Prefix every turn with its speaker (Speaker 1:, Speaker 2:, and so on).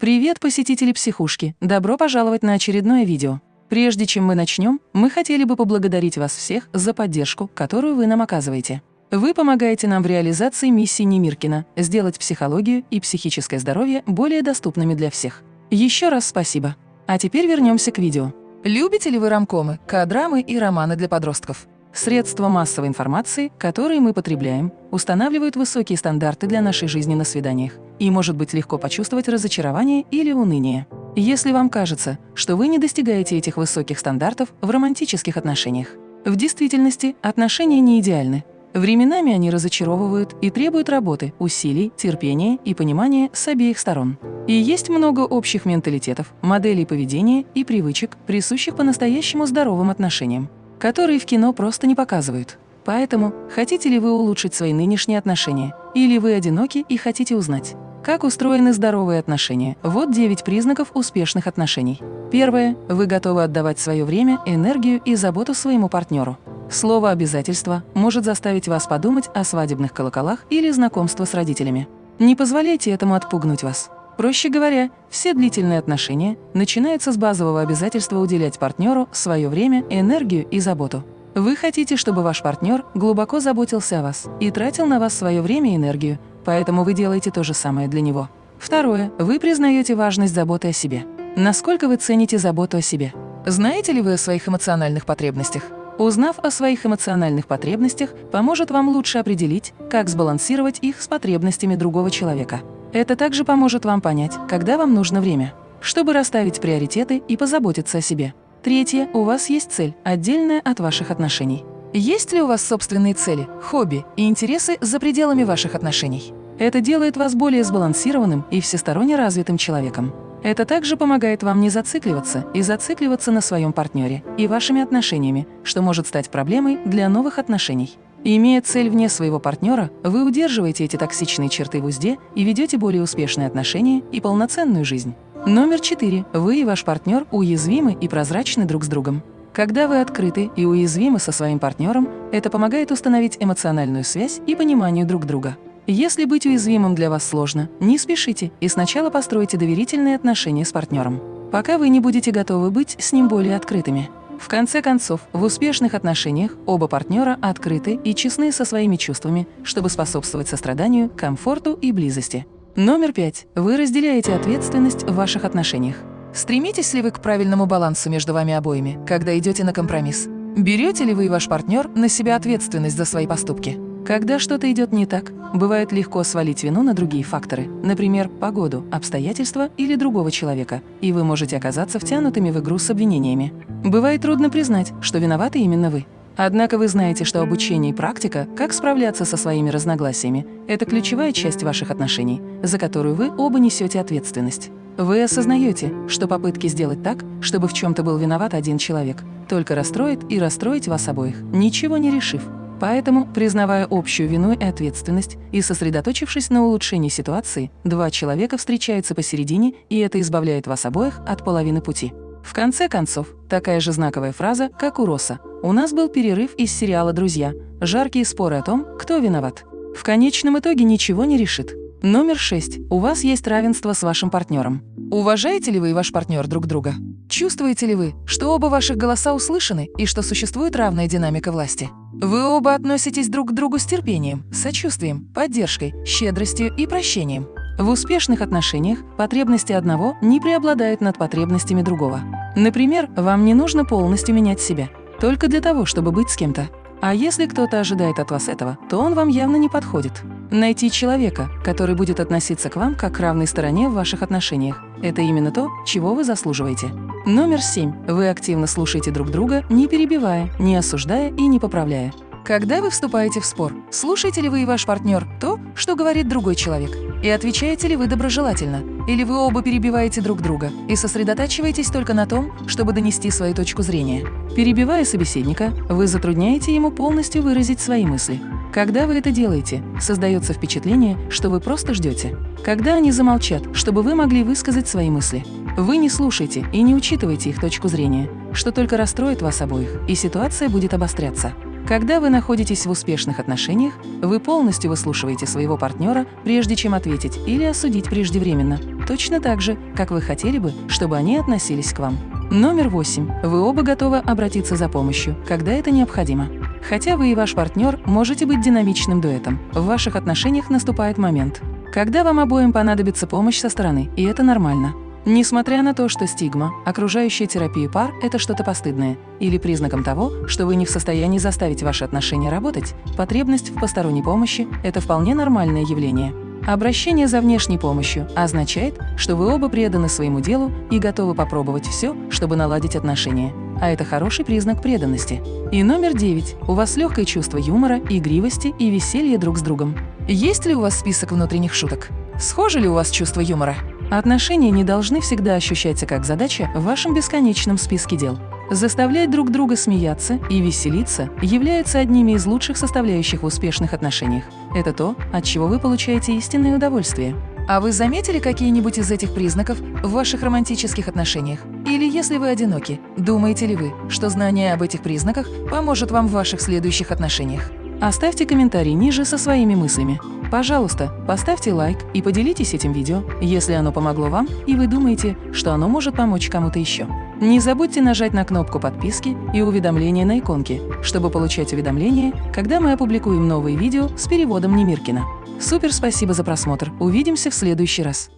Speaker 1: Привет, посетители психушки! Добро пожаловать на очередное видео. Прежде чем мы начнем, мы хотели бы поблагодарить вас всех за поддержку, которую вы нам оказываете. Вы помогаете нам в реализации миссии Немиркина – сделать психологию и психическое здоровье более доступными для всех. Еще раз спасибо. А теперь вернемся к видео. Любите ли вы рамкомы, кадрамы и романы для подростков? Средства массовой информации, которые мы потребляем, устанавливают высокие стандарты для нашей жизни на свиданиях, и может быть легко почувствовать разочарование или уныние. Если вам кажется, что вы не достигаете этих высоких стандартов в романтических отношениях. В действительности отношения не идеальны. Временами они разочаровывают и требуют работы, усилий, терпения и понимания с обеих сторон. И есть много общих менталитетов, моделей поведения и привычек, присущих по-настоящему здоровым отношениям которые в кино просто не показывают. Поэтому, хотите ли вы улучшить свои нынешние отношения? Или вы одиноки и хотите узнать, как устроены здоровые отношения? Вот 9 признаков успешных отношений. Первое. Вы готовы отдавать свое время, энергию и заботу своему партнеру. Слово «обязательство» может заставить вас подумать о свадебных колоколах или знакомство с родителями. Не позволяйте этому отпугнуть вас. Проще говоря, все длительные отношения начинаются с базового обязательства уделять партнеру свое время, энергию и заботу. Вы хотите, чтобы ваш партнер глубоко заботился о вас и тратил на вас свое время и энергию, поэтому вы делаете то же самое для него. Второе. Вы признаете важность заботы о себе. Насколько вы цените заботу о себе? Знаете ли вы о своих эмоциональных потребностях? Узнав о своих эмоциональных потребностях, поможет вам лучше определить, как сбалансировать их с потребностями другого человека. Это также поможет вам понять, когда вам нужно время, чтобы расставить приоритеты и позаботиться о себе. Третье. У вас есть цель, отдельная от ваших отношений. Есть ли у вас собственные цели, хобби и интересы за пределами ваших отношений? Это делает вас более сбалансированным и всесторонне развитым человеком. Это также помогает вам не зацикливаться и зацикливаться на своем партнере и вашими отношениями, что может стать проблемой для новых отношений. Имея цель вне своего партнера, вы удерживаете эти токсичные черты в узде и ведете более успешные отношения и полноценную жизнь. Номер четыре. Вы и ваш партнер уязвимы и прозрачны друг с другом. Когда вы открыты и уязвимы со своим партнером, это помогает установить эмоциональную связь и пониманию друг друга. Если быть уязвимым для вас сложно, не спешите и сначала постройте доверительные отношения с партнером, пока вы не будете готовы быть с ним более открытыми. В конце концов, в успешных отношениях оба партнера открыты и честны со своими чувствами, чтобы способствовать состраданию, комфорту и близости. Номер пять. Вы разделяете ответственность в ваших отношениях. Стремитесь ли вы к правильному балансу между вами обоими, когда идете на компромисс? Берете ли вы и ваш партнер на себя ответственность за свои поступки? Когда что-то идет не так, бывает легко свалить вину на другие факторы, например, погоду, обстоятельства или другого человека, и вы можете оказаться втянутыми в игру с обвинениями. Бывает трудно признать, что виноваты именно вы. Однако вы знаете, что обучение и практика, как справляться со своими разногласиями, это ключевая часть ваших отношений, за которую вы оба несете ответственность. Вы осознаете, что попытки сделать так, чтобы в чем-то был виноват один человек, только расстроит и расстроить вас обоих, ничего не решив. Поэтому, признавая общую вину и ответственность и сосредоточившись на улучшении ситуации, два человека встречаются посередине, и это избавляет вас обоих от половины пути. В конце концов, такая же знаковая фраза, как у Росса. «У нас был перерыв из сериала «Друзья». Жаркие споры о том, кто виноват. В конечном итоге ничего не решит. Номер шесть. У вас есть равенство с вашим партнером. Уважаете ли вы и ваш партнер друг друга? Чувствуете ли вы, что оба ваших голоса услышаны и что существует равная динамика власти? Вы оба относитесь друг к другу с терпением, сочувствием, поддержкой, щедростью и прощением. В успешных отношениях потребности одного не преобладают над потребностями другого. Например, вам не нужно полностью менять себя, только для того, чтобы быть с кем-то. А если кто-то ожидает от вас этого, то он вам явно не подходит. Найти человека, который будет относиться к вам как к равной стороне в ваших отношениях – это именно то, чего вы заслуживаете. Номер семь. Вы активно слушаете друг друга, не перебивая, не осуждая и не поправляя. Когда вы вступаете в спор, слушаете ли вы и ваш партнер то, что говорит другой человек? И отвечаете ли вы доброжелательно? Или вы оба перебиваете друг друга и сосредотачиваетесь только на том, чтобы донести свою точку зрения? Перебивая собеседника, вы затрудняете ему полностью выразить свои мысли. Когда вы это делаете, создается впечатление, что вы просто ждете. Когда они замолчат, чтобы вы могли высказать свои мысли. Вы не слушаете и не учитываете их точку зрения, что только расстроит вас обоих, и ситуация будет обостряться. Когда вы находитесь в успешных отношениях, вы полностью выслушиваете своего партнера, прежде чем ответить или осудить преждевременно. точно так же, как вы хотели бы, чтобы они относились к вам. Номер восемь. Вы оба готовы обратиться за помощью, когда это необходимо. Хотя вы и ваш партнер можете быть динамичным дуэтом, в ваших отношениях наступает момент, когда вам обоим понадобится помощь со стороны, и это нормально. Несмотря на то, что стигма, окружающая терапию пар – это что-то постыдное, или признаком того, что вы не в состоянии заставить ваши отношения работать, потребность в посторонней помощи – это вполне нормальное явление. Обращение за внешней помощью означает, что вы оба преданы своему делу и готовы попробовать все, чтобы наладить отношения. А это хороший признак преданности. И номер девять. У вас легкое чувство юмора, игривости и веселья друг с другом. Есть ли у вас список внутренних шуток? Схоже ли у вас чувство юмора? Отношения не должны всегда ощущаться как задача в вашем бесконечном списке дел. Заставлять друг друга смеяться и веселиться является одними из лучших составляющих в успешных отношениях. Это то, от чего вы получаете истинное удовольствие. А вы заметили какие-нибудь из этих признаков в ваших романтических отношениях? Или если вы одиноки, думаете ли вы, что знание об этих признаках поможет вам в ваших следующих отношениях? Оставьте комментарий ниже со своими мыслями. Пожалуйста, поставьте лайк и поделитесь этим видео, если оно помогло вам и вы думаете, что оно может помочь кому-то еще. Не забудьте нажать на кнопку подписки и уведомления на иконке, чтобы получать уведомления, когда мы опубликуем новые видео с переводом Немиркина. Супер спасибо за просмотр, увидимся в следующий раз.